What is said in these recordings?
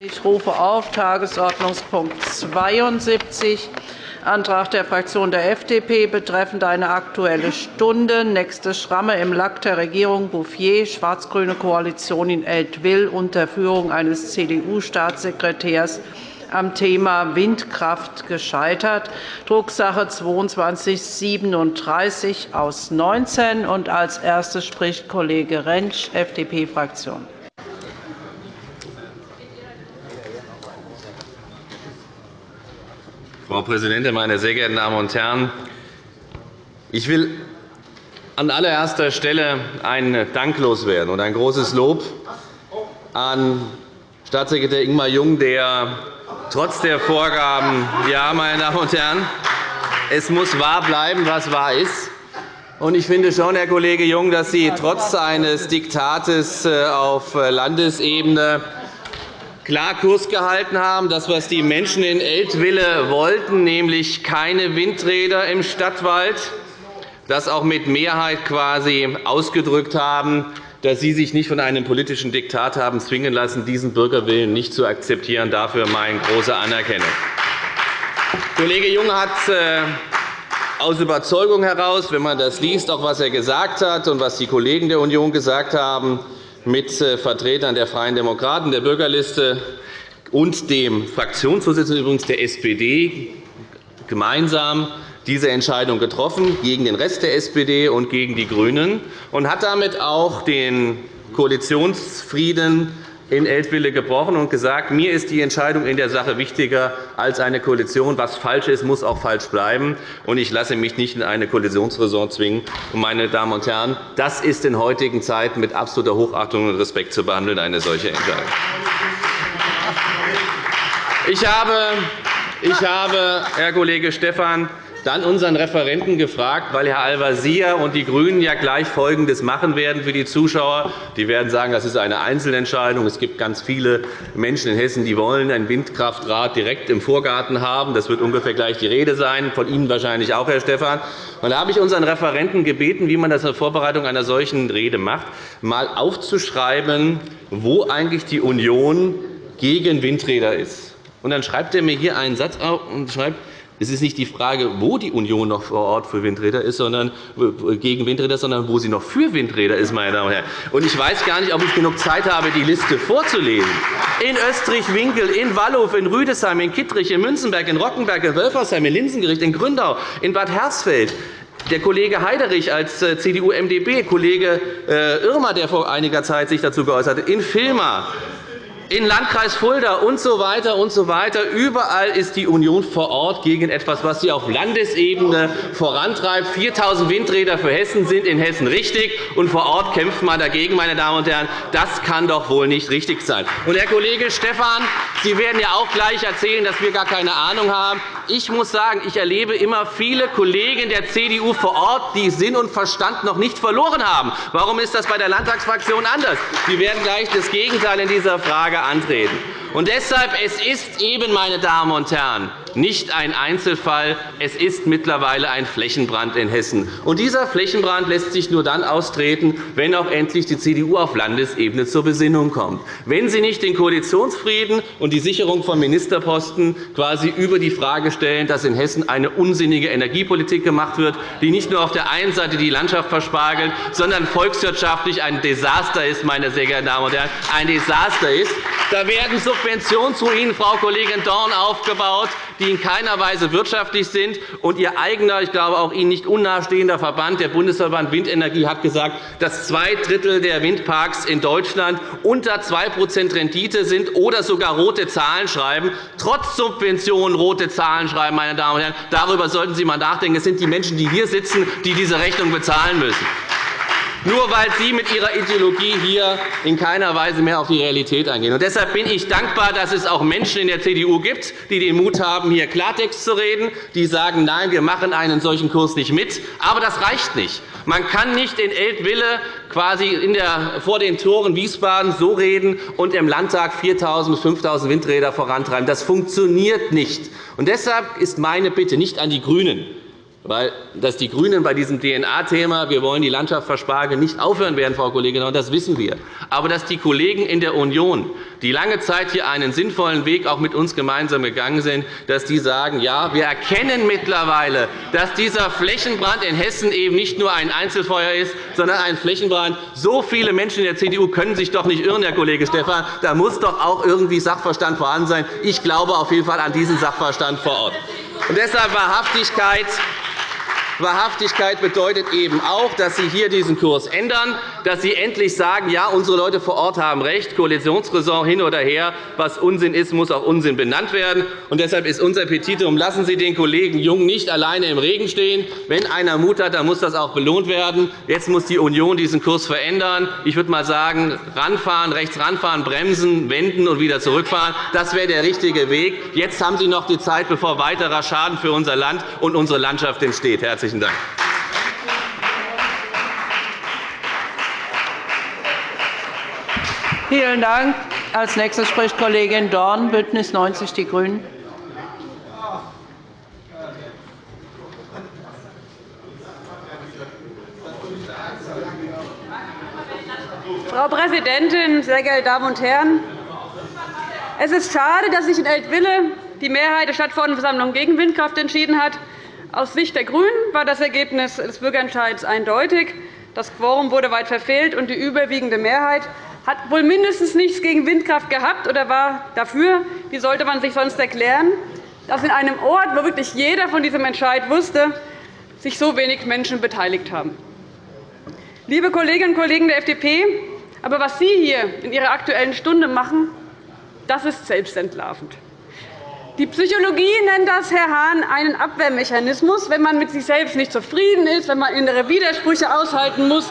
Ich rufe auf Tagesordnungspunkt 72, Antrag der Fraktion der FDP betreffend eine Aktuelle Stunde, nächste Schramme im Lack der Regierung Bouffier, schwarz-grüne Koalition in Eltville unter Führung eines CDU-Staatssekretärs am Thema Windkraft gescheitert, Drucksache 2237 aus 19. Und als erstes spricht Kollege Rentsch, FDP-Fraktion. Frau Präsidentin, meine sehr geehrten Damen und Herren! Ich will an allererster Stelle einen Dank loswerden und ein großes Lob an Staatssekretär Ingmar Jung, der trotz der Vorgaben, ja, meine Damen und Herren, es muss wahr bleiben, was wahr ist. Ich finde schon, Herr Kollege Jung, dass Sie trotz eines Diktates äh, auf Landesebene klar Kurs gehalten haben, das, was die Menschen in Eltville wollten, nämlich keine Windräder im Stadtwald, das auch mit Mehrheit quasi ausgedrückt haben, dass Sie sich nicht von einem politischen Diktat haben zwingen lassen, diesen Bürgerwillen nicht zu akzeptieren. Dafür meine große Anerkennung. Kollege Jung hat äh, aus Überzeugung heraus, wenn man das liest, auch was er gesagt hat und was die Kollegen der Union gesagt haben, mit äh, Vertretern der Freien Demokraten, der Bürgerliste und dem Fraktionsvorsitzenden übrigens der SPD gemeinsam diese Entscheidung getroffen, gegen den Rest der SPD und gegen die GRÜNEN, und hat damit auch den Koalitionsfrieden in Eltville gebrochen und gesagt, mir ist die Entscheidung in der Sache wichtiger als eine Koalition. Was falsch ist, muss auch falsch bleiben. Und ich lasse mich nicht in eine Koalitionsräson zwingen. Meine Damen und Herren, das ist in heutigen Zeiten mit absoluter Hochachtung und Respekt zu behandeln, eine solche Entscheidung. Ich habe, ich habe Herr Kollege Stephan, dann unseren Referenten gefragt, weil Herr Al-Wazir und die GRÜNEN ja gleich Folgendes machen werden für die Zuschauer. Die werden sagen, das ist eine Einzelentscheidung. Es gibt ganz viele Menschen in Hessen, die wollen ein Windkraftrad direkt im Vorgarten haben. Das wird ungefähr gleich die Rede sein, von Ihnen wahrscheinlich auch, Herr Stephan. Und da habe ich unseren Referenten gebeten, wie man das in der Vorbereitung einer solchen Rede macht, einmal aufzuschreiben, wo eigentlich die Union gegen Windräder ist. Und dann schreibt er mir hier einen Satz auf und schreibt, es ist nicht die Frage, wo die Union noch vor Ort für Windräder ist, sondern gegen Windräder, sondern wo sie noch für Windräder ist. Meine Damen und Herren. Und ich weiß gar nicht, ob ich genug Zeit habe, die Liste vorzulesen. In Österreich-Winkel, in Wallhof, in Rüdesheim, in Kittrich, in Münzenberg, in Rockenberg, in Wölfersheim, in Linsengericht, in Gründau, in Bad Hersfeld, der Kollege Heiderich als äh, CDU-MdB, Kollege äh, Irmer, der vor einiger Zeit sich dazu geäußert hat, in Vilma, in Landkreis Fulda und so weiter und so weiter. Überall ist die Union vor Ort gegen etwas, was sie auf Landesebene vorantreibt. 4.000 Windräder für Hessen sind in Hessen richtig, und vor Ort kämpft man dagegen. Meine Damen und Herren. Das kann doch wohl nicht richtig sein. Und, Herr Kollege Stephan, Sie werden ja auch gleich erzählen, dass wir gar keine Ahnung haben. Ich muss sagen, ich erlebe immer viele Kollegen der CDU vor Ort, die Sinn und Verstand noch nicht verloren haben. Warum ist das bei der Landtagsfraktion anders? Sie werden gleich das Gegenteil in dieser Frage antreten. Und deshalb es ist eben, meine Damen und Herren, nicht ein Einzelfall. Es ist mittlerweile ein Flächenbrand in Hessen. Und dieser Flächenbrand lässt sich nur dann austreten, wenn auch endlich die CDU auf Landesebene zur Besinnung kommt. Wenn sie nicht den Koalitionsfrieden und die Sicherung von Ministerposten quasi über die Frage stellen, dass in Hessen eine unsinnige Energiepolitik gemacht wird, die nicht nur auf der einen Seite die Landschaft verspargelt, sondern volkswirtschaftlich ein Desaster ist, meine sehr geehrten Damen und Herren, ein Desaster ist. Da werden Subventionsruinen, Frau Kollegin Dorn, aufgebaut, die in keiner Weise wirtschaftlich sind. Und Ihr eigener, ich glaube auch Ihnen nicht unnahestehender Verband, der Bundesverband Windenergie, hat gesagt, dass zwei Drittel der Windparks in Deutschland unter 2% Rendite sind oder sogar rote Zahlen schreiben. Trotz Subventionen rote Zahlen schreiben, meine Damen und Herren. Darüber sollten Sie einmal nachdenken. Es sind die Menschen, die hier sitzen, die diese Rechnung bezahlen müssen nur weil Sie mit Ihrer Ideologie hier in keiner Weise mehr auf die Realität eingehen. Und deshalb bin ich dankbar, dass es auch Menschen in der CDU gibt, die den Mut haben, hier Klartext zu reden, die sagen, nein, wir machen einen solchen Kurs nicht mit. Aber das reicht nicht. Man kann nicht in Eltville quasi in der, vor den Toren Wiesbaden so reden und im Landtag 4.000 bis 5.000 Windräder vorantreiben. Das funktioniert nicht. Und deshalb ist meine Bitte nicht an die GRÜNEN, weil dass die GRÜNEN bei diesem DNA-Thema, wir wollen die Landschaft verspargeln, nicht aufhören werden, Frau Kollegin, und das wissen wir. Aber dass die Kollegen in der Union, die lange Zeit hier einen sinnvollen Weg auch mit uns gemeinsam gegangen sind, dass die sagen, ja, wir erkennen mittlerweile, dass dieser Flächenbrand in Hessen eben nicht nur ein Einzelfeuer ist, sondern ein Flächenbrand. So viele Menschen in der CDU können sich doch nicht irren, Herr Kollege Stephan. Da muss doch auch irgendwie Sachverstand vorhanden sein. Ich glaube auf jeden Fall an diesen Sachverstand vor Ort. Und deshalb Wahrhaftigkeit Wahrhaftigkeit bedeutet eben auch, dass Sie hier diesen Kurs ändern, dass Sie endlich sagen, ja, unsere Leute vor Ort haben recht, Koalitionsräson hin oder her, was Unsinn ist, muss auch Unsinn benannt werden. Und deshalb ist unser Petitum, lassen Sie den Kollegen Jung nicht alleine im Regen stehen. Wenn einer Mut hat, dann muss das auch belohnt werden. Jetzt muss die Union diesen Kurs verändern. Ich würde mal sagen, ranfahren, rechts ranfahren, bremsen, wenden und wieder zurückfahren. Das wäre der richtige Weg. Jetzt haben Sie noch die Zeit, bevor weiterer Schaden für unser Land und unsere Landschaft entsteht. Herzlichen Herzlichen Dank. Vielen Dank. Als nächstes spricht Kollegin Dorn, BÜNDNIS 90 die GRÜNEN. Frau Präsidentin, sehr geehrte Damen und Herren! Es ist schade, dass sich in Eltville die Mehrheit der Stadtverordnetenversammlung gegen Windkraft entschieden hat. Aus Sicht der GRÜNEN war das Ergebnis des Bürgerentscheids eindeutig. Das Quorum wurde weit verfehlt, und die überwiegende Mehrheit hat wohl mindestens nichts gegen Windkraft gehabt oder war dafür. Wie sollte man sich sonst erklären, dass in einem Ort, wo wirklich jeder von diesem Entscheid wusste, sich so wenig Menschen beteiligt haben? Liebe Kolleginnen und Kollegen der FDP, aber was Sie hier in Ihrer Aktuellen Stunde machen, das ist selbstentlarvend. Die Psychologie nennt das, Herr Hahn, einen Abwehrmechanismus, wenn man mit sich selbst nicht zufrieden ist, wenn man innere Widersprüche aushalten muss.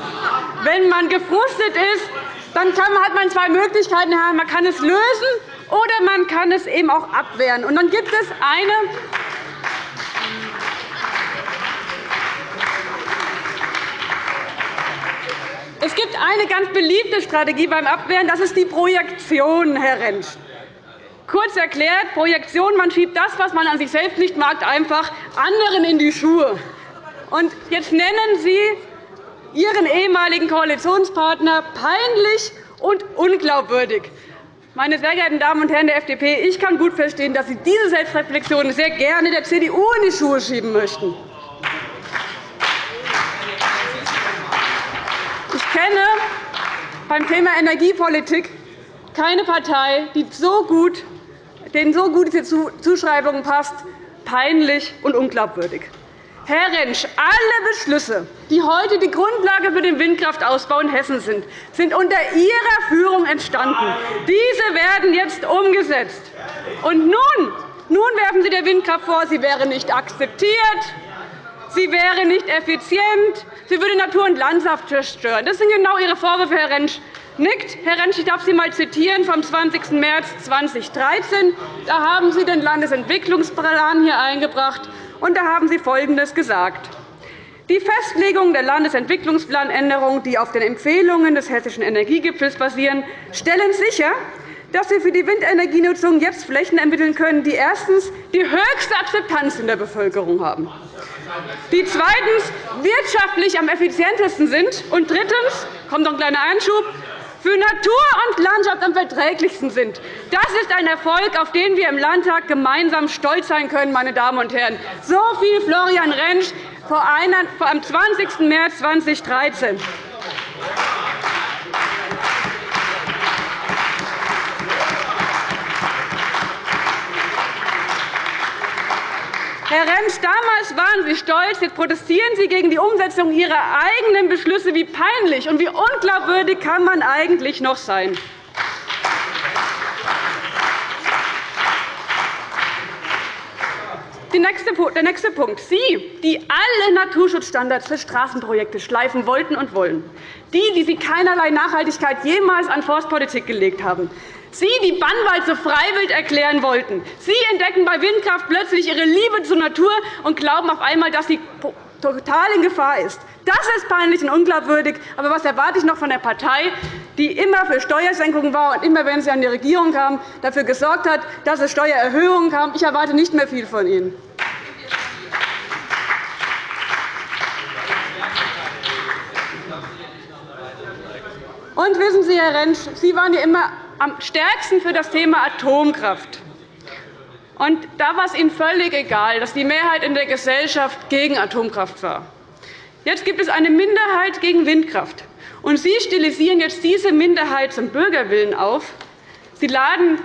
Wenn man gefrustet ist, dann hat man zwei Möglichkeiten. Herr Hahn. Man kann es lösen, oder man kann es eben auch abwehren. Und dann gibt es eine Es gibt eine ganz beliebte Strategie beim Abwehren, das ist die Projektion, Herr Rentsch. Kurz erklärt, Projektion, man schiebt das, was man an sich selbst nicht mag, einfach anderen in die Schuhe. Und jetzt nennen Sie Ihren ehemaligen Koalitionspartner peinlich und unglaubwürdig. Meine sehr geehrten Damen und Herren der FDP, ich kann gut verstehen, dass Sie diese Selbstreflexion sehr gerne der CDU in die Schuhe schieben möchten. Ich kenne beim Thema Energiepolitik keine Partei, die so gut denen so gut diese Zuschreibung passt, peinlich und unglaubwürdig. Herr Rentsch, alle Beschlüsse, die heute die Grundlage für den Windkraftausbau in Hessen sind, sind unter Ihrer Führung entstanden. Diese werden jetzt umgesetzt. Und nun, nun werfen Sie der Windkraft vor, sie wäre nicht akzeptiert, sie wäre nicht effizient, sie würde Natur und Landschaft zerstören. Das sind genau Ihre Vorwürfe, Herr Rentsch nickt. Herr Rentsch, ich darf Sie einmal zitieren vom 20. März 2013. Da haben Sie den Landesentwicklungsplan hier eingebracht, und da haben Sie Folgendes gesagt. Die Festlegung der Landesentwicklungsplanänderungen, die auf den Empfehlungen des Hessischen Energiegipfels basieren, stellen sicher, dass wir für die Windenergienutzung jetzt Flächen ermitteln können, die erstens die höchste Akzeptanz in der Bevölkerung haben, die zweitens wirtschaftlich am effizientesten sind und drittens kommt noch ein kleiner Einschub für Natur und Landschaft am verträglichsten sind. Das ist ein Erfolg, auf den wir im Landtag gemeinsam stolz sein können. Meine Damen und Herren. So viel Florian Rentsch am 20. März 2013. Herr Rentsch, damals waren Sie stolz. Jetzt protestieren Sie gegen die Umsetzung Ihrer eigenen Beschlüsse. Wie peinlich und wie unglaubwürdig kann man eigentlich noch sein? Der nächste Punkt. Sie, die alle Naturschutzstandards für Straßenprojekte schleifen wollten und wollen, die, die Sie keinerlei Nachhaltigkeit jemals an Forstpolitik gelegt haben, Sie, die Bannwalze freiwillig erklären wollten. Sie entdecken bei Windkraft plötzlich ihre Liebe zur Natur und glauben auf einmal, dass sie total in Gefahr ist. Das ist peinlich und unglaubwürdig. Aber was erwarte ich noch von der Partei, die immer für Steuersenkungen war und immer, wenn sie an die Regierung kam, dafür gesorgt hat, dass es Steuererhöhungen kam? Ich erwarte nicht mehr viel von Ihnen. Und wissen Sie, Herr Rentsch, Sie waren ja immer am stärksten für das Thema Atomkraft. Und da war es Ihnen völlig egal, dass die Mehrheit in der Gesellschaft gegen Atomkraft war. Jetzt gibt es eine Minderheit gegen Windkraft. Und Sie stilisieren jetzt diese Minderheit zum Bürgerwillen auf. Sie laden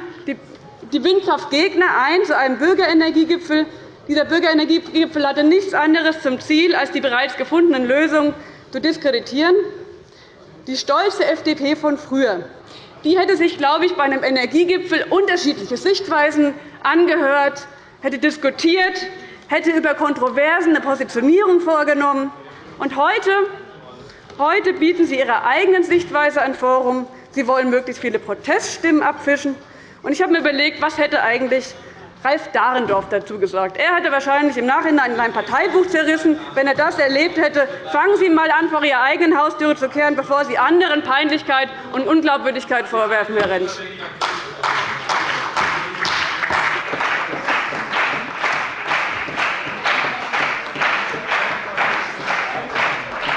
die Windkraftgegner ein zu einem Bürgerenergiegipfel. Dieser Bürgerenergiegipfel hatte nichts anderes zum Ziel, als die bereits gefundenen Lösungen zu diskreditieren. Die stolze FDP von früher die hätte sich, glaube ich, bei einem Energiegipfel unterschiedliche Sichtweisen angehört, hätte diskutiert, hätte über Kontroversen eine Positionierung vorgenommen. Und heute, heute bieten Sie Ihrer eigenen Sichtweise ein Forum. Sie wollen möglichst viele Proteststimmen abfischen. Ich habe mir überlegt, was hätte eigentlich Ralf Dahrendorf dazu gesagt. Er hätte wahrscheinlich im Nachhinein sein Parteibuch zerrissen, wenn er das erlebt hätte. Fangen Sie einmal an, vor Ihrer eigenen Haustüre zu kehren, bevor Sie anderen Peinlichkeit und Unglaubwürdigkeit vorwerfen, Herr Rentsch.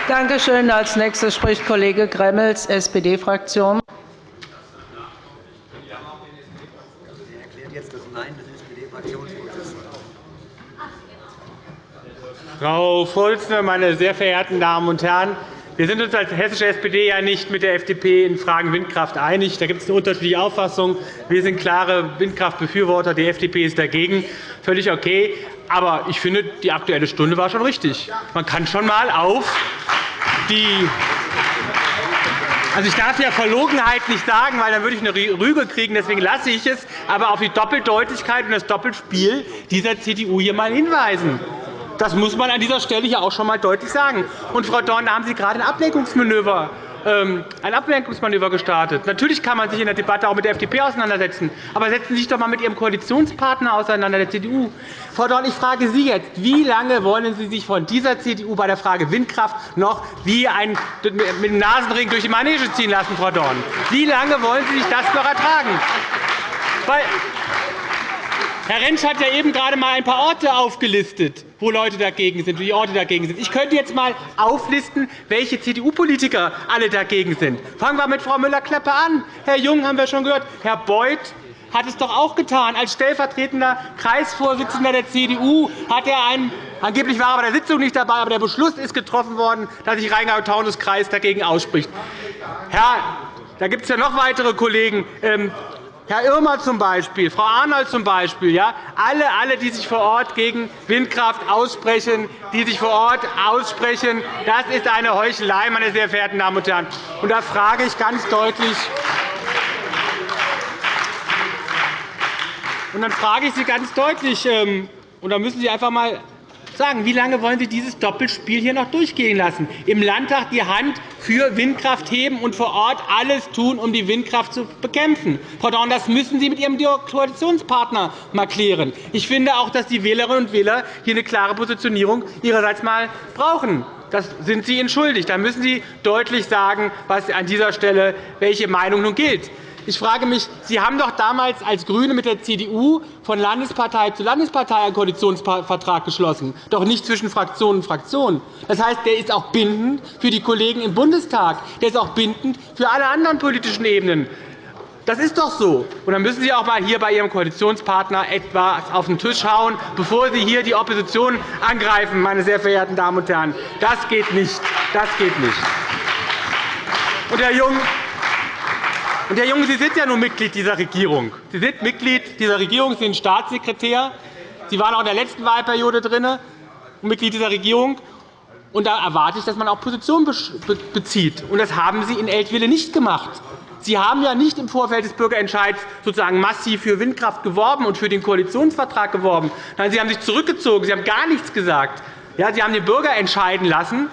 Danke schön. Als nächster spricht Kollege Gremmels, SPD-Fraktion. Frau Vorsitzende, meine sehr verehrten Damen und Herren! Wir sind uns als hessische SPD ja nicht mit der FDP in Fragen Windkraft einig. Da gibt es eine unterschiedliche Auffassung. Wir sind klare Windkraftbefürworter. Die FDP ist dagegen. Völlig okay. Aber ich finde, die Aktuelle Stunde war schon richtig. Man kann schon einmal auf die also, ich darf ja Verlogenheit nicht sagen, weil dann würde ich eine Rüge kriegen. Deswegen lasse ich es. Aber auf die Doppeldeutigkeit und das Doppelspiel dieser CDU hier einmal hinweisen. Das muss man an dieser Stelle hier auch schon einmal deutlich sagen. Und, Frau Dorn, da haben Sie gerade ein Ablenkungsmanöver ähm, ein Ablenkungsmanöver gestartet. Natürlich kann man sich in der Debatte auch mit der FDP auseinandersetzen. Aber setzen Sie sich doch einmal mit Ihrem Koalitionspartner auseinander, der CDU. Frau Dorn, ich frage Sie jetzt, wie lange wollen Sie sich von dieser CDU bei der Frage Windkraft noch wie ein, mit dem Nasenring durch die Manege ziehen lassen, Frau Dorn? Wie lange wollen Sie sich das noch ertragen? Herr Rentsch hat ja eben gerade einmal ein paar Orte aufgelistet, wo Leute dagegen sind, die Orte dagegen sind. Ich könnte jetzt einmal auflisten, welche CDU-Politiker alle dagegen sind. Fangen wir mit Frau Müller-Kleppe an. Herr Jung haben wir schon gehört. Herr Beuth hat es doch auch getan. Als stellvertretender Kreisvorsitzender der CDU hat er einen Angeblich war er bei der Sitzung nicht dabei, aber der Beschluss ist getroffen worden, dass sich Rheingau-Taunus-Kreis dagegen ausspricht. Herr, da gibt es ja noch weitere Kollegen. Herr Irmer zum Beispiel, Frau Arnold zum Beispiel, ja, alle, alle, die sich vor Ort gegen Windkraft aussprechen, die sich vor Ort aussprechen, das ist eine Heuchelei, meine sehr verehrten Damen und Herren. Und da frage ich ganz deutlich, und dann frage ich Sie ganz deutlich, ähm, und da müssen Sie einfach einmal sagen, wie lange wollen Sie dieses Doppelspiel hier noch durchgehen lassen? Im Landtag die Hand für Windkraft heben und vor Ort alles tun, um die Windkraft zu bekämpfen. Frau Dorn, das müssen Sie mit Ihrem Koalitionspartner mal klären. Ich finde auch, dass die Wählerinnen und Wähler hier eine klare Positionierung ihrerseits mal brauchen. Das sind Sie entschuldigt. Da müssen Sie deutlich sagen, was an dieser Stelle welche Meinung nun gilt. Ich frage mich, Sie haben doch damals als GRÜNE mit der CDU von Landespartei zu Landespartei einen Koalitionsvertrag geschlossen, doch nicht zwischen Fraktion und Fraktion. Das heißt, der ist auch bindend für die Kollegen im Bundestag. Der ist auch bindend für alle anderen politischen Ebenen. Das ist doch so. Und dann müssen Sie auch einmal hier bei Ihrem Koalitionspartner etwas auf den Tisch hauen, bevor Sie hier die Opposition angreifen, meine sehr verehrten Damen und Herren. Das geht nicht. Das geht nicht. Und Herr Jung, und, Herr Junge, Sie sind ja nun Mitglied dieser Regierung. Sie sind Mitglied dieser Regierung, Sie sind Staatssekretär. Sie waren auch in der letzten Wahlperiode drin, Mitglied dieser Regierung. Und da erwarte ich, dass man auch Position bezieht. Und das haben Sie in Eltville nicht gemacht. Sie haben ja nicht im Vorfeld des Bürgerentscheids sozusagen massiv für Windkraft geworben und für den Koalitionsvertrag geworben. Nein, Sie haben sich zurückgezogen. Sie haben gar nichts gesagt. Ja, Sie haben den Bürger entscheiden lassen.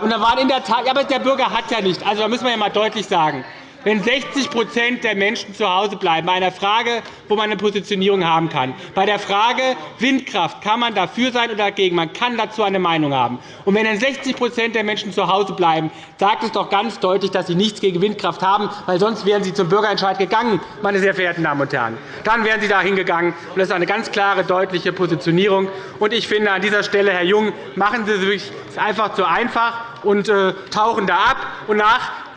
Und da waren in der Tat, ja, aber der Bürger hat ja nicht. Also, da müssen wir ja mal deutlich sagen. Wenn 60% der Menschen zu Hause bleiben, bei einer Frage, wo man eine Positionierung haben kann, bei der Frage Windkraft kann man dafür sein oder dagegen, man kann dazu eine Meinung haben. Und wenn dann 60% der Menschen zu Hause bleiben, sagt es doch ganz deutlich, dass sie nichts gegen Windkraft haben, weil sonst wären sie zum Bürgerentscheid gegangen, meine sehr verehrten Damen und Herren. Dann wären sie dahin gegangen. Das ist eine ganz klare, deutliche Positionierung. Und ich finde an dieser Stelle, Herr Jung, machen Sie es sich einfach zu einfach und äh, tauchen da ab. Und nach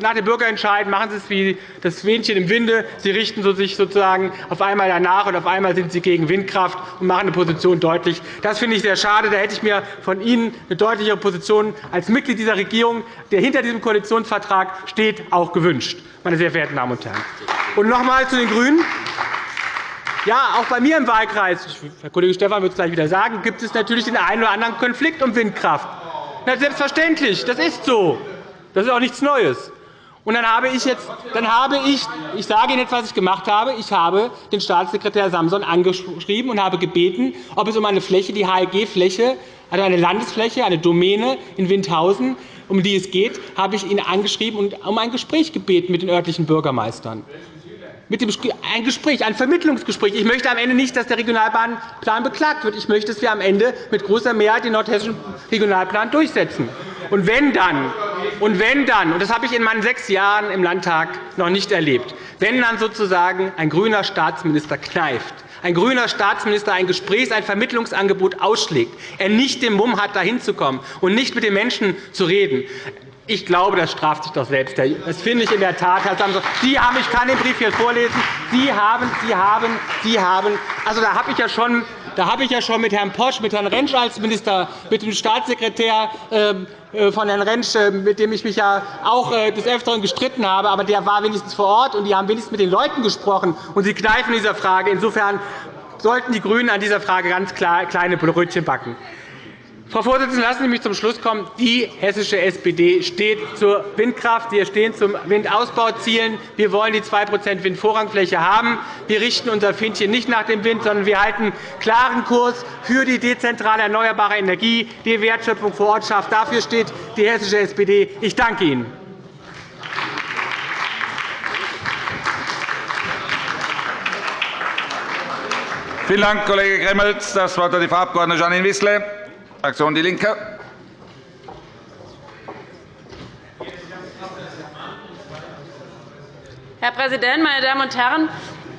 nach dem Bürgerentscheid machen Sie es wie das Fähnchen im Winde. Sie richten sich sozusagen auf einmal danach, und auf einmal sind Sie gegen Windkraft und machen eine Position deutlich. Das finde ich sehr schade. Da hätte ich mir von Ihnen eine deutlichere Position als Mitglied dieser Regierung, der hinter diesem Koalitionsvertrag steht, auch gewünscht, meine sehr verehrten Damen und Herren. Und noch einmal zu den GRÜNEN. Ja, auch bei mir im Wahlkreis, Herr Kollege Stephan wird es gleich wieder sagen, gibt es natürlich den einen oder anderen Konflikt um Windkraft. Na, selbstverständlich, das ist so. Das ist auch nichts Neues. Und dann habe ich jetzt, dann habe ich, ich sage Ihnen jetzt, was ich gemacht habe. Ich habe den Staatssekretär Samson angeschrieben und habe gebeten, ob es um eine Fläche, die HLG-Fläche, also eine Landesfläche, eine Domäne in Windhausen, um die es geht, habe ich ihn angeschrieben und um ein Gespräch gebeten mit den örtlichen Bürgermeistern mit dem ein Gespräch, ein Vermittlungsgespräch. Ich möchte am Ende nicht, dass der Regionalbahnplan beklagt wird. Ich möchte, dass wir am Ende mit großer Mehrheit den nordhessischen Regionalplan durchsetzen. Und wenn dann, und wenn dann, und das habe ich in meinen sechs Jahren im Landtag noch nicht erlebt, wenn dann sozusagen ein grüner Staatsminister kneift, ein grüner Staatsminister ein Gesprächs-, ein Vermittlungsangebot ausschlägt, er nicht den Mumm hat, dahin zu kommen und nicht mit den Menschen zu reden, ich glaube, das straft sich doch selbst. Das finde ich in der Tat, Herr Samson. Sie haben, ich kann den Brief hier vorlesen. Sie haben, Sie haben, Sie haben, also da habe ich ja schon da habe ich ja schon mit Herrn Posch, mit Herrn Rentsch als Minister, mit dem Staatssekretär ähm, äh, von Herrn Rentsch, äh, mit dem ich mich ja auch äh, des Öfteren gestritten habe, aber der war wenigstens vor Ort, und die haben wenigstens mit den Leuten gesprochen, und sie kneifen dieser Frage. Insofern sollten die GRÜNEN an dieser Frage ganz kleine Brötchen backen. Frau Vorsitzende, lassen Sie mich zum Schluss kommen. Die hessische SPD steht zur Windkraft. Wir stehen zu Windausbauzielen. Wir wollen die 2% Windvorrangfläche haben. Wir richten unser Fähnchen nicht nach dem Wind, sondern wir halten klaren Kurs für die dezentrale erneuerbare Energie, die Wertschöpfung vor Ort schafft. Dafür steht die hessische SPD. Ich danke Ihnen. Vielen Dank, Kollege Gremmels. Das Wort hat die Frau Abg. Janine Wissler. Fraktion Die Linke. Herr Präsident, meine Damen und Herren!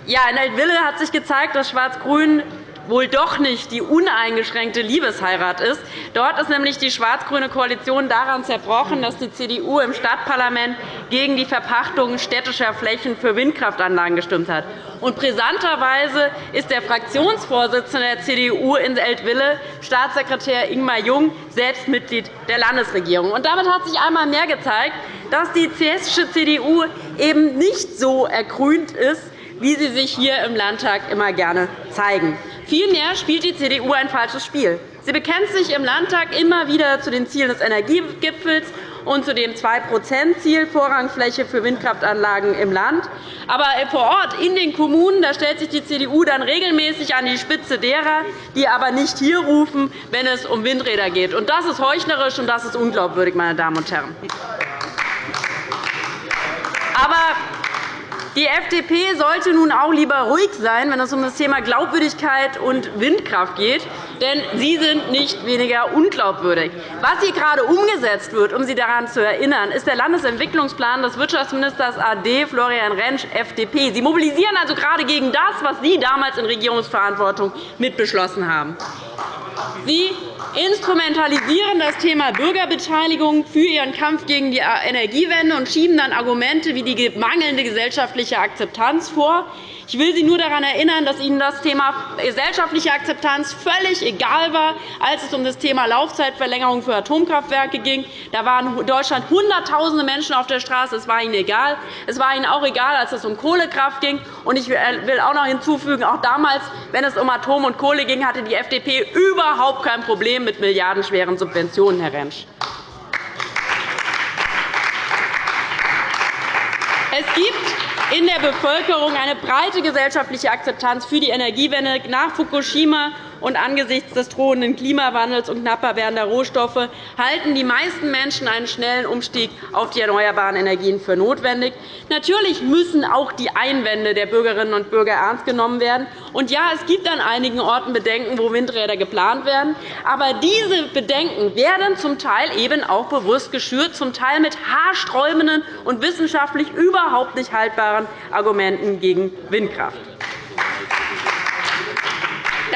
Ja, in Eltville hat sich gezeigt, dass Schwarz-Grün wohl doch nicht die uneingeschränkte Liebesheirat ist. Dort ist nämlich die schwarz-grüne Koalition daran zerbrochen, dass die CDU im Stadtparlament gegen die Verpachtung städtischer Flächen für Windkraftanlagen gestimmt hat. Und brisanterweise ist der Fraktionsvorsitzende der CDU in Eltville, Staatssekretär Ingmar Jung, selbst Mitglied der Landesregierung. Und damit hat sich einmal mehr gezeigt, dass die hessische CDU eben nicht so ergrünt ist, wie sie sich hier im Landtag immer gerne zeigen. Vielmehr spielt die CDU ein falsches Spiel. Sie bekennt sich im Landtag immer wieder zu den Zielen des Energiegipfels und zu dem 2-%-Ziel Vorrangfläche für Windkraftanlagen im Land. Aber vor Ort in den Kommunen da stellt sich die CDU dann regelmäßig an die Spitze derer, die aber nicht hier rufen, wenn es um Windräder geht. Das ist heuchlerisch und das ist unglaubwürdig, meine Damen und Herren. Aber die FDP sollte nun auch lieber ruhig sein, wenn es um das Thema Glaubwürdigkeit und Windkraft geht, denn Sie sind nicht weniger unglaubwürdig. Was hier gerade umgesetzt wird, um Sie daran zu erinnern, ist der Landesentwicklungsplan des Wirtschaftsministers AD Florian Rentsch, FDP. Sie mobilisieren also gerade gegen das, was Sie damals in Regierungsverantwortung mitbeschlossen haben. Sie instrumentalisieren das Thema Bürgerbeteiligung für Ihren Kampf gegen die Energiewende und schieben dann Argumente wie die mangelnde gesellschaftliche Akzeptanz vor. Ich will Sie nur daran erinnern, dass Ihnen das Thema gesellschaftliche Akzeptanz völlig egal war, als es um das Thema Laufzeitverlängerung für Atomkraftwerke ging. Da waren in Deutschland Hunderttausende Menschen auf der Straße. Es war Ihnen egal. Es war Ihnen auch egal, als es um Kohlekraft ging. Ich will auch noch hinzufügen, auch damals, wenn es um Atom und Kohle ging, hatte die FDP überhaupt kein Problem mit milliardenschweren Subventionen, Herr Rentsch. Es gibt in der Bevölkerung eine breite gesellschaftliche Akzeptanz für die Energiewende nach Fukushima und angesichts des drohenden Klimawandels und knapper werdender Rohstoffe halten die meisten Menschen einen schnellen Umstieg auf die erneuerbaren Energien für notwendig. Natürlich müssen auch die Einwände der Bürgerinnen und Bürger ernst genommen werden. Und ja, es gibt an einigen Orten Bedenken, wo Windräder geplant werden. Aber diese Bedenken werden zum Teil eben auch bewusst geschürt, zum Teil mit haarsträubenden und wissenschaftlich überhaupt nicht haltbaren Argumenten gegen Windkraft.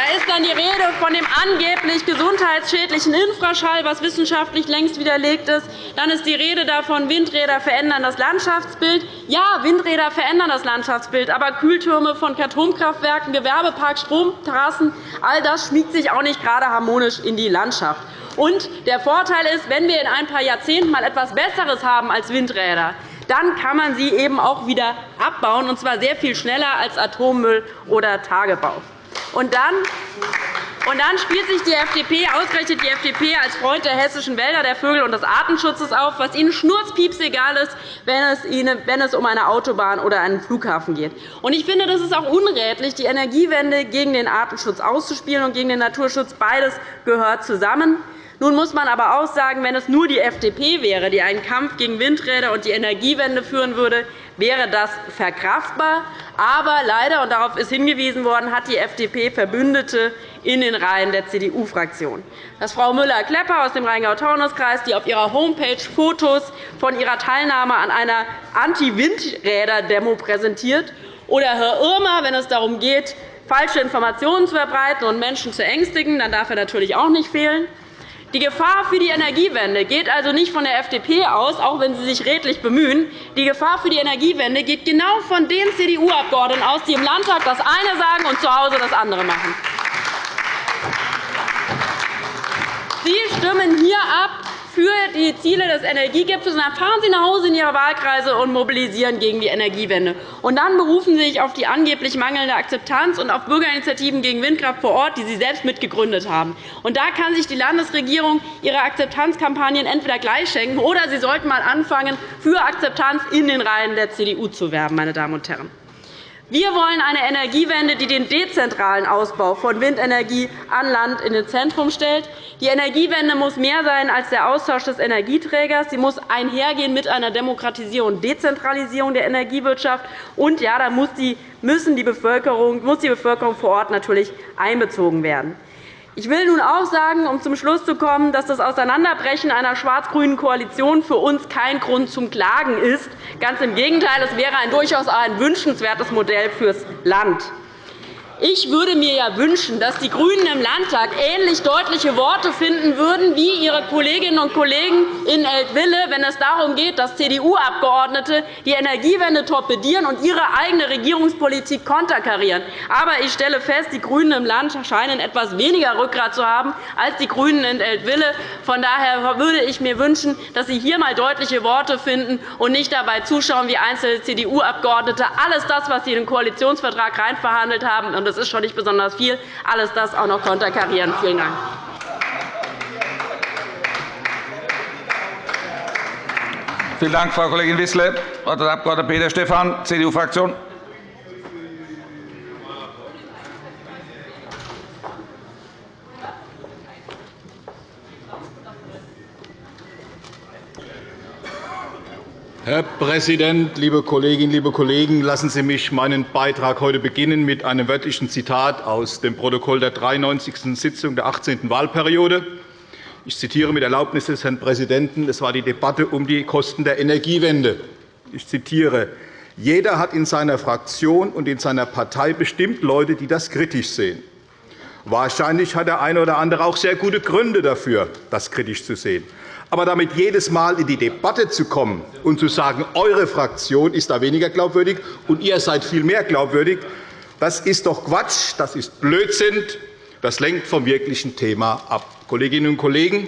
Da ist dann die Rede von dem angeblich gesundheitsschädlichen Infraschall, was wissenschaftlich längst widerlegt ist. Dann ist die Rede davon, Windräder verändern das Landschaftsbild. Ja, Windräder verändern das Landschaftsbild, aber Kühltürme von Atomkraftwerken, Gewerbeparks, Stromtrassen, all das schmiegt sich auch nicht gerade harmonisch in die Landschaft. Und der Vorteil ist, wenn wir in ein paar Jahrzehnten mal etwas Besseres haben als Windräder, dann kann man sie eben auch wieder abbauen, und zwar sehr viel schneller als Atommüll oder Tagebau. Und dann und dann spielt sich die FDP, ausgerechnet die FDP, als Freund der hessischen Wälder, der Vögel und des Artenschutzes auf, was ihnen schnurzpieps egal ist, wenn es, ihnen, wenn es um eine Autobahn oder einen Flughafen geht. Und ich finde, das ist auch unrätlich, die Energiewende gegen den Artenschutz auszuspielen und gegen den Naturschutz. Beides gehört zusammen. Nun muss man aber auch sagen, wenn es nur die FDP wäre, die einen Kampf gegen Windräder und die Energiewende führen würde, wäre das verkraftbar. Aber leider, und darauf ist hingewiesen worden, hat die FDP Verbündete in den Reihen der CDU-Fraktion. Dass Frau Müller-Klepper aus dem Rheingau-Taunus-Kreis, die auf ihrer Homepage Fotos von ihrer Teilnahme an einer Anti-Windräder-Demo präsentiert, oder Herr Irmer, wenn es darum geht, falsche Informationen zu verbreiten und Menschen zu ängstigen, dann darf er natürlich auch nicht fehlen. Die Gefahr für die Energiewende geht also nicht von der FDP aus, auch wenn sie sich redlich bemühen. Die Gefahr für die Energiewende geht genau von den CDU-Abgeordneten aus, die im Landtag das eine sagen und zu Hause das andere machen. Sie stimmen hier ab, für die Ziele des Energiegipfels. Dann fahren Sie nach Hause in Ihre Wahlkreise und mobilisieren gegen die Energiewende. Und dann berufen Sie sich auf die angeblich mangelnde Akzeptanz und auf Bürgerinitiativen gegen Windkraft vor Ort, die Sie selbst mitgegründet haben. Und da kann sich die Landesregierung ihre Akzeptanzkampagnen entweder gleich schenken, oder sie sollten einmal anfangen, für Akzeptanz in den Reihen der CDU zu werben. Meine Damen und Herren. Wir wollen eine Energiewende, die den dezentralen Ausbau von Windenergie an Land in den Zentrum stellt. Die Energiewende muss mehr sein als der Austausch des Energieträgers. Sie muss einhergehen mit einer Demokratisierung und Dezentralisierung der Energiewirtschaft. Und ja, da muss die, müssen die Bevölkerung, muss die Bevölkerung vor Ort natürlich einbezogen werden. Ich will nun auch sagen, um zum Schluss zu kommen, dass das Auseinanderbrechen einer schwarz-grünen Koalition für uns kein Grund zum Klagen ist. Ganz im Gegenteil, es wäre ein durchaus ein wünschenswertes Modell fürs Land. Ich würde mir ja wünschen, dass die GRÜNEN im Landtag ähnlich deutliche Worte finden würden wie ihre Kolleginnen und Kollegen in Eltville, wenn es darum geht, dass CDU-Abgeordnete die Energiewende torpedieren und ihre eigene Regierungspolitik konterkarieren. Aber ich stelle fest, die GRÜNEN im Land scheinen etwas weniger Rückgrat zu haben als die GRÜNEN in Eltville. Von daher würde ich mir wünschen, dass Sie hier einmal deutliche Worte finden und nicht dabei zuschauen, wie einzelne CDU-Abgeordnete alles das, was Sie in den Koalitionsvertrag verhandelt haben, und das ist schon nicht besonders viel, alles das auch noch konterkarieren. Vielen Dank. Vielen Dank, Frau Kollegin Wissler. Das Wort hat der Abg. Peter Stephan, CDU-Fraktion. Herr Präsident, liebe Kolleginnen, liebe Kollegen! Lassen Sie mich meinen Beitrag heute beginnen mit einem wörtlichen Zitat aus dem Protokoll der 93. Sitzung der 18. Wahlperiode. Ich zitiere mit Erlaubnis des Herrn Präsidenten. Es war die Debatte um die Kosten der Energiewende. Ich zitiere. Jeder hat in seiner Fraktion und in seiner Partei bestimmt Leute, die das kritisch sehen. Wahrscheinlich hat der eine oder andere auch sehr gute Gründe dafür, das kritisch zu sehen. Aber damit jedes Mal in die Debatte zu kommen und zu sagen, eure Fraktion ist da weniger glaubwürdig und ihr seid viel mehr glaubwürdig, das ist doch Quatsch, das ist Blödsinn, das lenkt vom wirklichen Thema ab. Kolleginnen und Kollegen,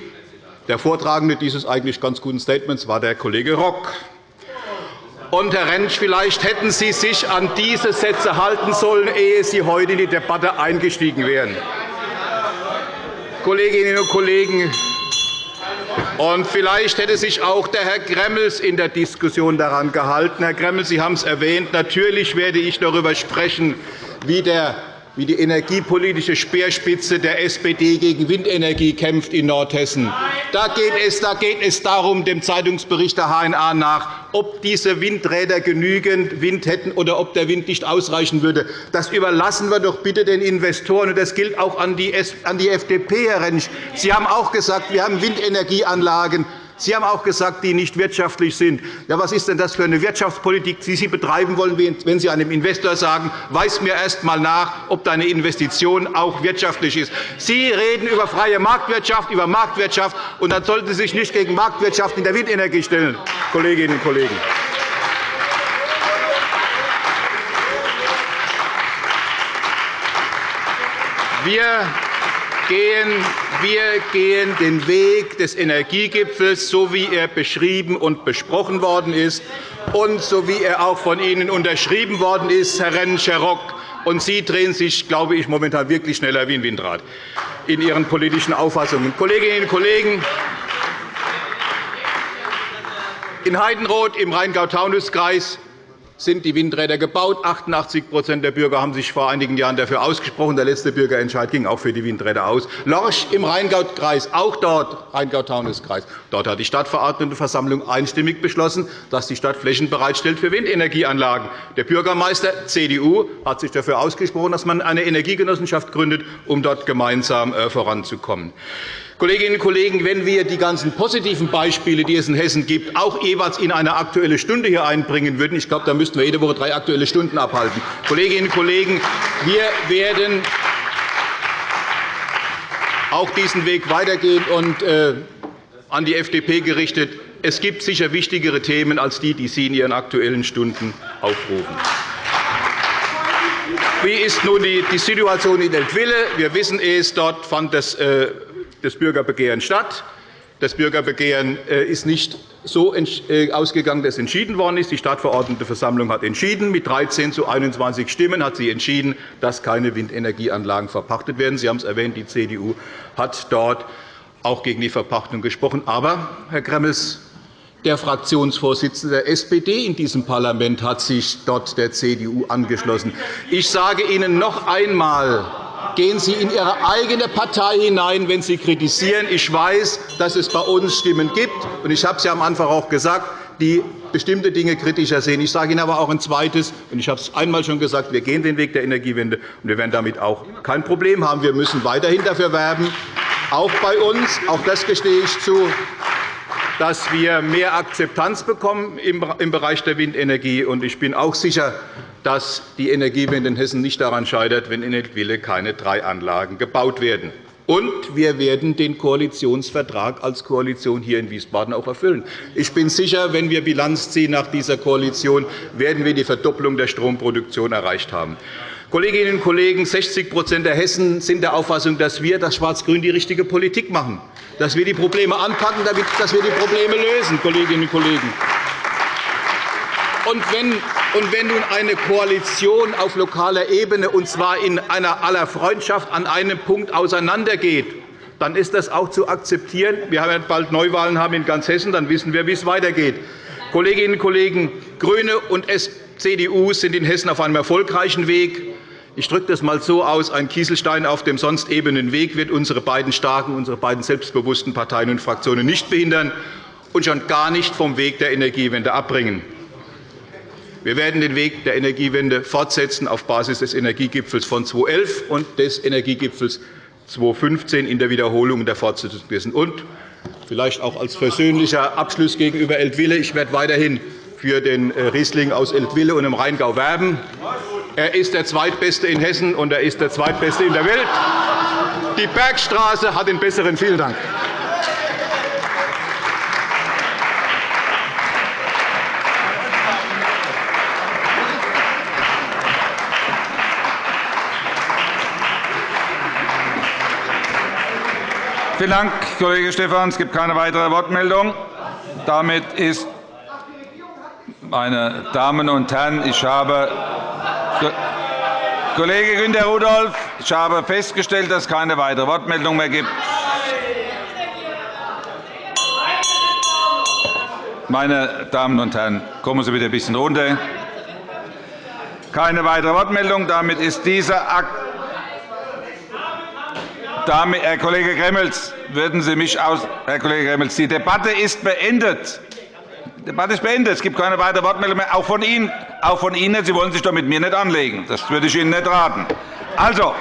der Vortragende dieses eigentlich ganz guten Statements war der Kollege Rock. Und, Herr Rentsch, vielleicht hätten Sie sich an diese Sätze halten sollen, ehe Sie heute in die Debatte eingestiegen wären. Kolleginnen und Kollegen, und vielleicht hätte sich auch der Herr Gremmels in der Diskussion daran gehalten. Herr Gremmels, Sie haben es erwähnt. Natürlich werde ich darüber sprechen, wie der wie die energiepolitische Speerspitze der SPD gegen Windenergie kämpft in Nordhessen. Da geht es, da geht es darum, dem Zeitungsbericht der HNA nach, ob diese Windräder genügend Wind hätten oder ob der Wind nicht ausreichen würde. Das überlassen wir doch bitte den Investoren. Das gilt auch an die FDP, Herr Rentsch. Sie haben auch gesagt, wir haben Windenergieanlagen. Sie haben auch gesagt, die nicht wirtschaftlich sind. Ja, was ist denn das für eine Wirtschaftspolitik, die Sie betreiben wollen, wenn Sie einem Investor sagen, weis mir erst einmal nach, ob deine Investition auch wirtschaftlich ist. Sie reden über freie Marktwirtschaft, über Marktwirtschaft, und dann sollten Sie sich nicht gegen Marktwirtschaft in der Windenergie stellen, Kolleginnen und Kollegen. Wir gehen, wir gehen den Weg des Energiegipfels, so wie er beschrieben und besprochen worden ist und so wie er auch von Ihnen unterschrieben worden ist, Herr Renn-Scherrock. Und Sie drehen sich, glaube ich, momentan wirklich schneller wie ein Windrad in Ihren politischen Auffassungen. Kolleginnen und Kollegen, in Heidenroth im Rheingau-Taunus-Kreis sind die Windräder gebaut. 88% der Bürger haben sich vor einigen Jahren dafür ausgesprochen. Der letzte Bürgerentscheid ging auch für die Windräder aus. Lorch im Rheingau-Kreis, auch dort Rheingau-Taunus-Kreis. Dort hat die Stadtverordnetenversammlung einstimmig beschlossen, dass die Stadt Flächen bereitstellt für Windenergieanlagen. Der Bürgermeister CDU hat sich dafür ausgesprochen, dass man eine Energiegenossenschaft gründet, um dort gemeinsam äh, voranzukommen. Kolleginnen und Kollegen, wenn wir die ganzen positiven Beispiele, die es in Hessen gibt, auch jeweils in eine Aktuelle Stunde hier einbringen würden, ich glaube, da müssten wir jede Woche drei Aktuelle Stunden abhalten. Kolleginnen und Kollegen, wir werden auch diesen Weg weitergehen und äh, an die FDP gerichtet. Es gibt sicher wichtigere Themen als die, die Sie in Ihren Aktuellen Stunden aufrufen. Wie ist nun die Situation in Eltville? Wir wissen es, dort fand das äh, das Bürgerbegehren statt. Das Bürgerbegehren äh, ist nicht so äh, ausgegangen, dass entschieden worden ist. Die Stadtverordnetenversammlung hat entschieden. Mit 13 zu 21 Stimmen hat sie entschieden, dass keine Windenergieanlagen verpachtet werden. Sie haben es erwähnt, die CDU hat dort auch gegen die Verpachtung gesprochen. Aber, Herr Gremmels, der Fraktionsvorsitzende der SPD in diesem Parlament hat sich dort der CDU angeschlossen. Ich sage Ihnen noch einmal, Gehen Sie in Ihre eigene Partei hinein, wenn Sie kritisieren. Ich weiß, dass es bei uns Stimmen gibt. und Ich habe es ja am Anfang auch gesagt, die bestimmte Dinge kritischer sehen. Ich sage Ihnen aber auch ein Zweites, und ich habe es einmal schon gesagt, wir gehen den Weg der Energiewende, und wir werden damit auch kein Problem haben. Wir müssen weiterhin dafür werben, auch bei uns, auch das gestehe ich zu, dass wir mehr Akzeptanz bekommen im Bereich der Windenergie. Ich bin auch sicher, dass die Energiewende in Hessen nicht daran scheitert, wenn in Eltville keine drei Anlagen gebaut werden. Und wir werden den Koalitionsvertrag als Koalition hier in Wiesbaden auch erfüllen. Ich bin sicher, wenn wir Bilanz ziehen nach dieser Koalition, werden wir die Verdopplung der Stromproduktion erreicht haben. Kolleginnen und Kollegen, 60% der Hessen sind der Auffassung, dass wir, das Schwarz-Grün, die richtige Politik machen, dass wir die Probleme anpacken, dass wir die Probleme lösen. Kolleginnen und Kollegen. Und wenn, und wenn nun eine Koalition auf lokaler Ebene, und zwar in einer aller Freundschaft, an einem Punkt auseinandergeht, dann ist das auch zu akzeptieren. Wir haben bald Neuwahlen haben in ganz Hessen, dann wissen wir, wie es weitergeht. Kolleginnen und Kollegen, GRÜNE und CDU sind in Hessen auf einem erfolgreichen Weg. Ich drücke das einmal so aus. Ein Kieselstein auf dem sonst ebenen Weg wird unsere beiden starken, unsere beiden selbstbewussten Parteien und Fraktionen nicht behindern und schon gar nicht vom Weg der Energiewende abbringen. Wir werden den Weg der Energiewende fortsetzen auf Basis des Energiegipfels von 2011 und des Energiegipfels 2015 in der Wiederholung der Fortsetzung dessen. Und vielleicht auch als persönlicher Abschluss gegenüber Eltville. Ich werde weiterhin für den äh, Riesling aus Eltville und im Rheingau werben. Er ist der zweitbeste in Hessen, und er ist der zweitbeste in der Welt. Die Bergstraße hat den besseren. Vielen Dank. Vielen Dank, Kollege Stephan. Es gibt keine weitere Wortmeldung. Damit ist, meine Damen und Herren, ich habe Kollege Günter Rudolph, ich habe festgestellt, dass es keine weitere Wortmeldung mehr gibt. Meine Damen und Herren, kommen Sie bitte ein bisschen runter. Keine weitere Wortmeldung. Damit ist dieser Akt damit, Herr Kollege Gremmels, würden Sie mich aus Herr Kollege Gremmels, die Debatte ist beendet. Die Debatte ist beendet. Es gibt keine weiteren Wortmeldungen mehr. Auch von Ihnen. Auch von Ihnen. Sie wollen sich doch mit mir nicht anlegen. Das würde ich Ihnen nicht raten. Also,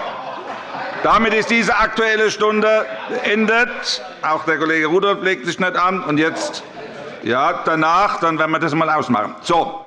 damit ist diese Aktuelle Stunde beendet. Auch der Kollege Rudolph legt sich nicht an. Und jetzt, ja, danach, dann werden wir das einmal ausmachen. So.